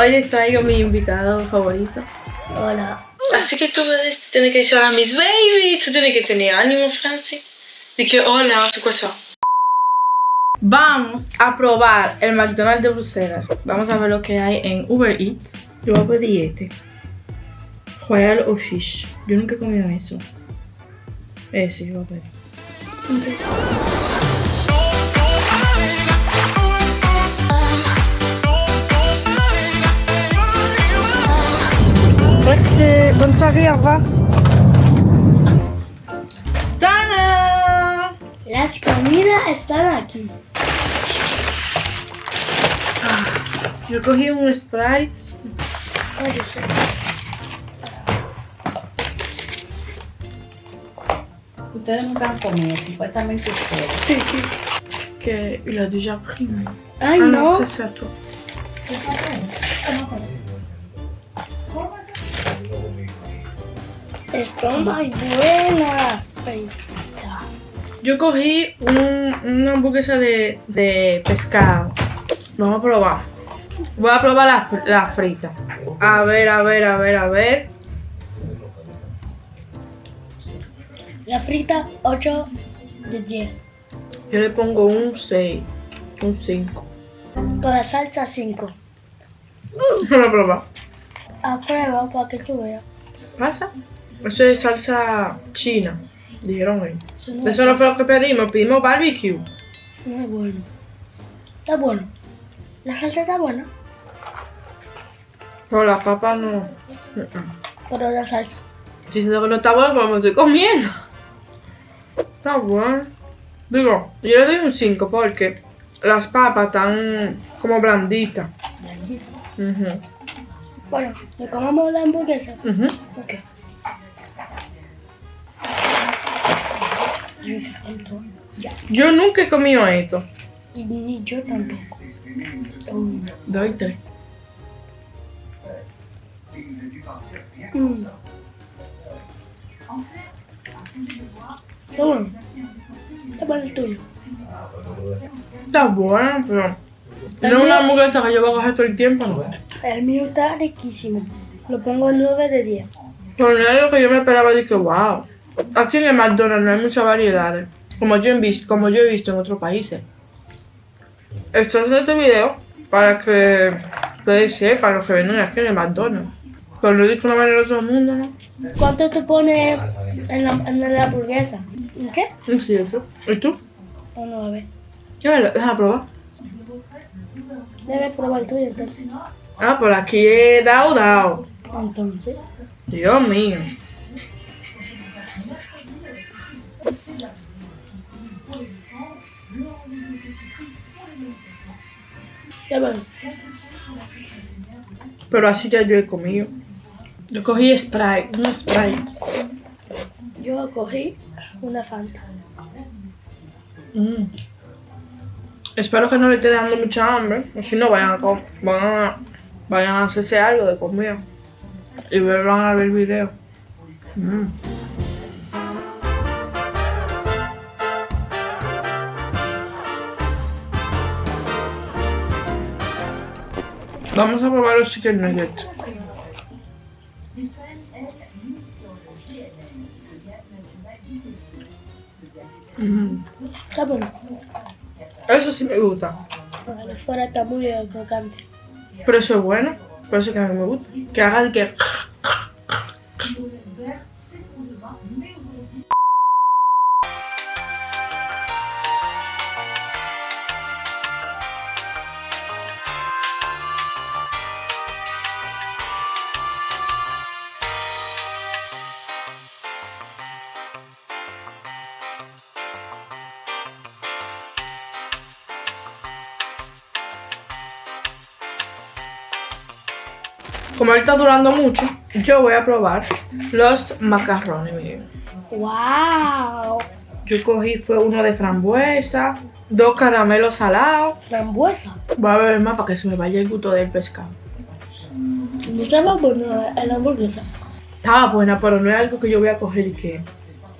Hoy les traigo mi invitado favorito. Hola. Así que tú tienes que decir hola mis babies. Tú tienes que tener ánimo, Francis. Y que hola, ¿qué cosa? Vamos a probar el McDonald's de Bruselas. Vamos a ver lo que hay en Uber Eats. Yo voy a pedir este. Royal o Fish. Yo nunca he comido eso. Ese yo voy a pedir. Revoir. ¡Tana! Las comidas están aquí. Yo cogí un Sprite. Oh, yo sé. Ustedes nunca han comido, supuestamente ustedes. Que il a déjà pris. Ay, ah no. c'est ça, toi. Está muy buena. Yo cogí un- una hamburguesa de, de pescado. Vamos a probar. Voy a probar la, la frita. A ver, a ver, a ver, a ver. La frita 8 de 10. Yo le pongo un 6. Un 5. Con la salsa 5. Vamos a probar. A prueba para que tú veas. ¿Pasa? Eso es salsa china. Dijeron ahí. Eso no, Eso no fue lo que pedimos. Pedimos barbecue. no es bueno. Está bueno. La salsa está buena, Pero las papas no. pero la salsa. Diciendo que no está bueno, pero me estoy comiendo. Está bueno. Digo, yo le doy un 5 porque las papas están como blanditas. Ujú, Bueno, ¿le comamos la hamburguesa? ujú. Ok. Ya. Yo nunca he comido esto. Y ni yo tampoco. Mm. Doy tres. Mm. Está bueno. Está bueno el tuyo. Está bueno, pero no es una hamburguesa que yo voy a coger todo el tiempo, ¿no? El mío está riquísimo. Lo pongo 9 de 10. Pero no es lo que yo me esperaba de que, wow. Aquí en el McDonald's no hay muchas variedades. Como yo, he visto, como yo he visto en otros países. Estoy haciendo este video para que ustedes sepan lo que venden aquí en el McDonald's. Pero lo he dicho de una manera a todo el mundo, ¿no? ¿Cuánto tú pones en la, en la hamburguesa? ¿En qué? Es cierto. ¿Y tú? Un 9. Ya me lo deja probar. Debe probar tuyo entonces. Ah, por aquí he dado, dado. Entonces. Dios mío. Pero así ya yo he comido. Yo cogí Sprite, un Sprite. Yo cogí una Fanta. Mm. Espero que no le esté dando mucha hambre. Si no, vayan a, van a, vayan a hacerse algo de comida. Y van a ver el video. Mm. Vamos a probar los chicken nuggets. Mm. Está bueno. Eso sí me gusta. Pero fuera está muy crocante. Pero eso es bueno. Por eso que a mí me gusta. Que haga el que. Como él está durando mucho, yo voy a probar los macarrones. miren. ¡Wow! Yo cogí fue uno de frambuesa, dos caramelos salados. Frambuesa. Voy a beber más para que se me vaya el gusto del pescado. No estaba bueno la hamburguesa. Estaba buena, pero no es algo que yo voy a coger y que.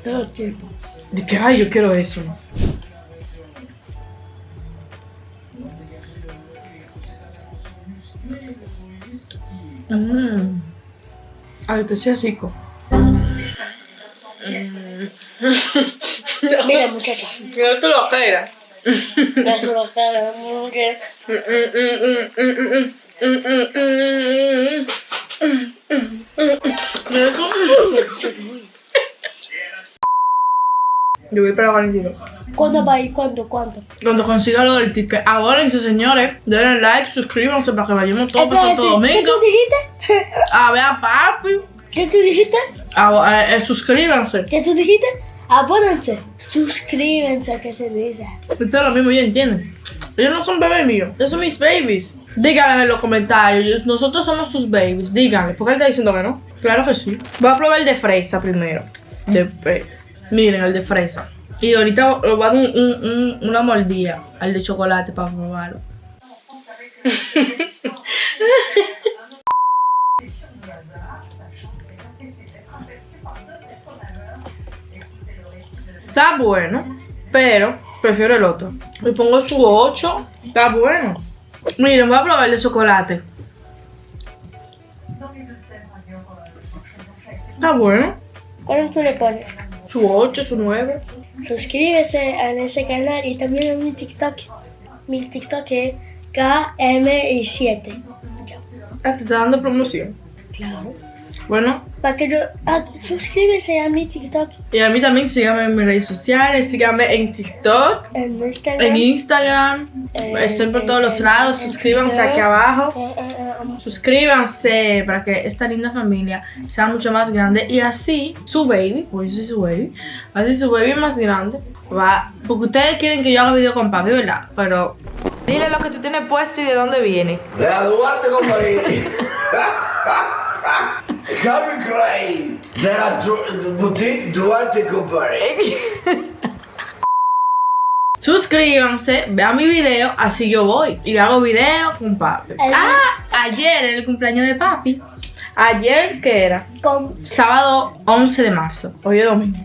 Todo el tiempo. De que, ay, yo quiero eso. ¿no? Mmm. Ay, te sí es rico. Mira, muchacha. No te lo esperas. No es una cara, mujer. Yo voy para Valentino. ¿Cuándo va a ir? ¿Cuándo? ¿Cuándo? Cuando consiga lo del ticket. Ahora, señores, denle like, suscríbanse para que vayamos todos para Santo Espérate, ¿Qué Domingo. tú dijiste? A ver a papi. ¿Qué tú dijiste? A- a- eh, suscríbanse. ¿Qué tú dijiste? Abónense. Suscríbanse, que se dice. Esto es lo mismo, ya entienden. Ellos no son bebés míos, ellos son mis babies. Díganles en los comentarios, nosotros somos sus babies. Díganle, ¿por qué él está diciendo que no? Claro que sí. Voy a probar el de fresa primero. De fre- Miren, el de fresa. Y ahorita lo voy a dar un- un- un- una mordida al de chocolate para probarlo. Está bueno, pero prefiero el otro. Le pongo su 8. Está bueno. Miren, voy a probar el de chocolate. Está bueno. ¿Cuándo tú le pones? Su 8, su 9. Suscríbese a ese canal y también a mi TikTok. Mi TikTok es KM7. Ah, te está dando promoción. Claro. Bueno, Para que yo. ah, suscríbese a mi TikTok y a mí también síganme en mis redes sociales. Síganme en TikTok, en Instagram. en Instagram. Eh, Estoy por todos los lados. Suscríbanse aquí abajo. Suscríbanse para que esta linda familia sea mucho más grande y así su baby, pues yo soy su baby, así su baby más grande va, porque ustedes quieren que yo haga video con papi, ¿verdad? Pero dile lo que tú tienes puesto y de dónde viene. De la Duarte, compadre. Calvin Klein. De la boutique Duarte, compadre. Suscríbanse, vean mi video, así yo voy y le hago video con papi. Ah, ayer era el cumpleaños de papi. Ayer, ¿qué era? Sábado 11 de marzo, hoy es domingo.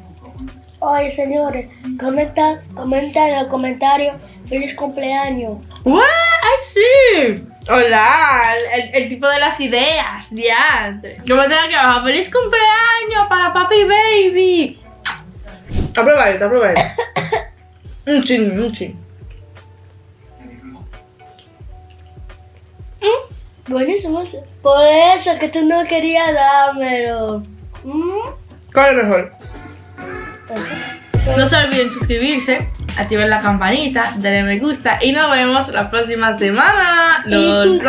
oye, señores, comenta, comenta en los comentarios. Feliz cumpleaños. ¡Wow! ¡Ay, sí! Hola, el, el- el tipo de las ideas, diantre. Comenten aquí abajo, ¡Feliz cumpleaños para papi baby! Aprueba esto, aprueba esto. un chin, un chin. Buenísimo. Por eso que tú no querías dármelo. ¿Mm? ¿Cuál es mejor? Eso. No se olviden suscribirse, activen la campanita, darle me gusta y nos vemos la próxima semana. Los.